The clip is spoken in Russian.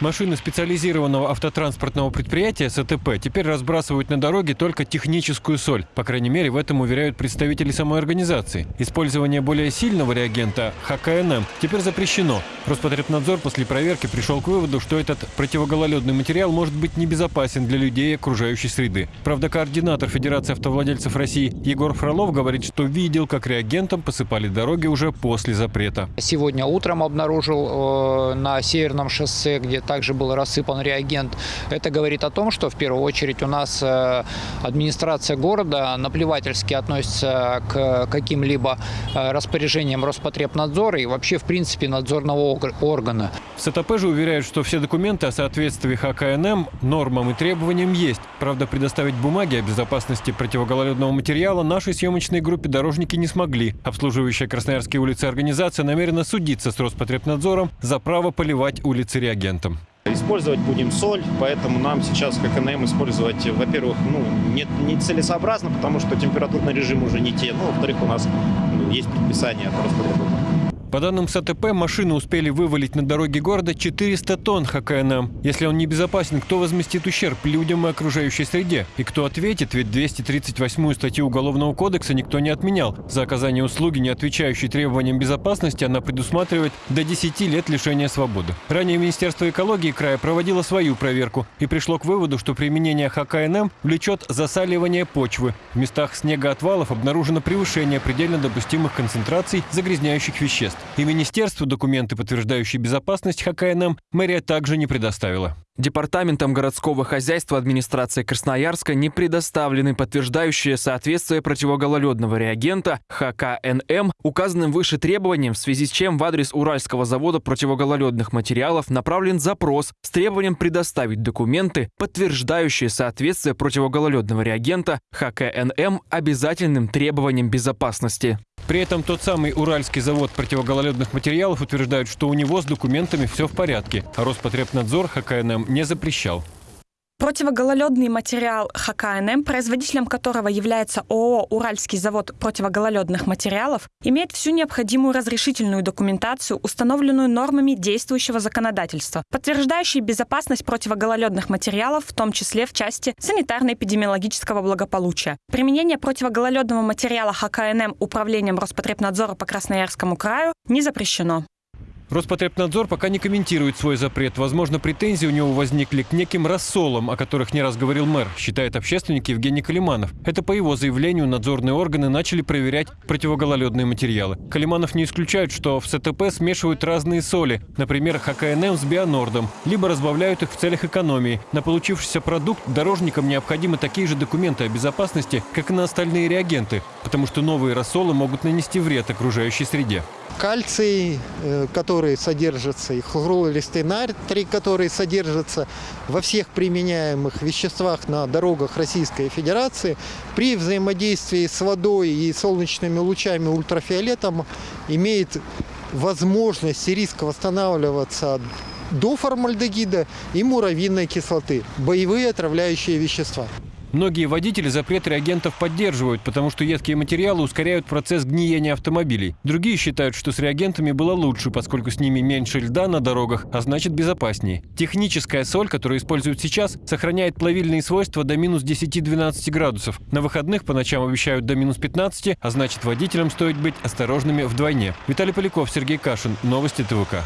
Машины специализированного автотранспортного предприятия СТП теперь разбрасывают на дороге только техническую соль. По крайней мере, в этом уверяют представители самой организации. Использование более сильного реагента ХКНМ теперь запрещено. Роспотребнадзор после проверки пришел к выводу, что этот противогололедный материал может быть небезопасен для людей и окружающей среды. Правда, координатор Федерации автовладельцев России Егор Фролов говорит, что видел, как реагентом посыпали дороги уже после запрета. Сегодня утром обнаружил э, на Северном шоссе, где также был рассыпан реагент. Это говорит о том, что в первую очередь у нас э, администрация города наплевательски относится к каким-либо э, распоряжениям Роспотребнадзора и вообще, в принципе, надзорного ог- органа. В СТП же уверяют, что все документы о соответствии ХКНМ нормам и требованиям есть. Правда, предоставить бумаги о безопасности противогололедного материала нашей съемочной группе дорожники не смогли. Обслуживающая Красноярские улицы организация намерена судиться с Роспотребнадзором за право поливать улицы реагентом. Использовать будем соль, поэтому нам сейчас как КНМ использовать, во-первых, ну, не, не целесообразно, потому что температурный режим уже не те, ну, во-вторых, у нас ну, есть предписание от Роспотребнадзора. По данным СТП, машины успели вывалить на дороге города 400 тонн ХКНМ. Если он небезопасен, кто возместит ущерб людям и окружающей среде? И кто ответит, ведь 238 статью Уголовного кодекса никто не отменял. За оказание услуги, не отвечающей требованиям безопасности, она предусматривает до 10 лет лишения свободы. Ранее Министерство экологии края проводило свою проверку и пришло к выводу, что применение ХКНМ влечет засаливание почвы. В местах снегоотвалов обнаружено превышение предельно допустимых концентраций загрязняющих веществ. И министерству документы, подтверждающие безопасность ХКНМ, мэрия также не предоставила. Департаментом городского хозяйства администрации Красноярска не предоставлены подтверждающие соответствие противогололедного реагента ХКНМ указанным выше требованиям, в связи с чем в адрес Уральского завода противогололедных материалов направлен запрос с требованием предоставить документы, подтверждающие соответствие противогололедного реагента ХКНМ обязательным требованиям безопасности. При этом тот самый Уральский завод противогололедных материалов утверждает, что у него с документами все в порядке, а Роспотребнадзор ХКНМ не запрещал. Противогололедный материал ХКНМ, производителем которого является ООО «Уральский завод противогололедных материалов», имеет всю необходимую разрешительную документацию, установленную нормами действующего законодательства, подтверждающие безопасность противогололедных материалов, в том числе в части санитарно-эпидемиологического благополучия. Применение противогололедного материала ХКНМ управлением Роспотребнадзора по Красноярскому краю не запрещено. Роспотребнадзор пока не комментирует свой запрет. Возможно, претензии у него возникли к неким рассолам, о которых не раз говорил мэр, считает общественник Евгений Калиманов. Это по его заявлению надзорные органы начали проверять противогололедные материалы. Калиманов не исключает, что в СТП смешивают разные соли, например, ХКНМ с бионордом, либо разбавляют их в целях экономии. На получившийся продукт дорожникам необходимы такие же документы о безопасности, как и на остальные реагенты, потому что новые рассолы могут нанести вред окружающей среде. кальций, э, который содержится, и хлоролистый натрий, который содержится во всех применяемых веществах на дорогах Российской Федерации, при взаимодействии с водой и солнечными лучами ультрафиолетом имеет возможность и риск восстанавливаться до формальдегида и муравьиной кислоты, боевые отравляющие вещества. Многие водители запрет реагентов поддерживают, потому что едкие материалы ускоряют процесс гниения автомобилей. Другие считают, что с реагентами было лучше, поскольку с ними меньше льда на дорогах, а значит безопаснее. Техническая соль, которую используют сейчас, сохраняет плавильные свойства до минус 10-12 градусов. На выходных по ночам обещают до минус 15, а значит водителям стоит быть осторожными вдвойне. Виталий Поляков, Сергей Кашин. Новости ТВК.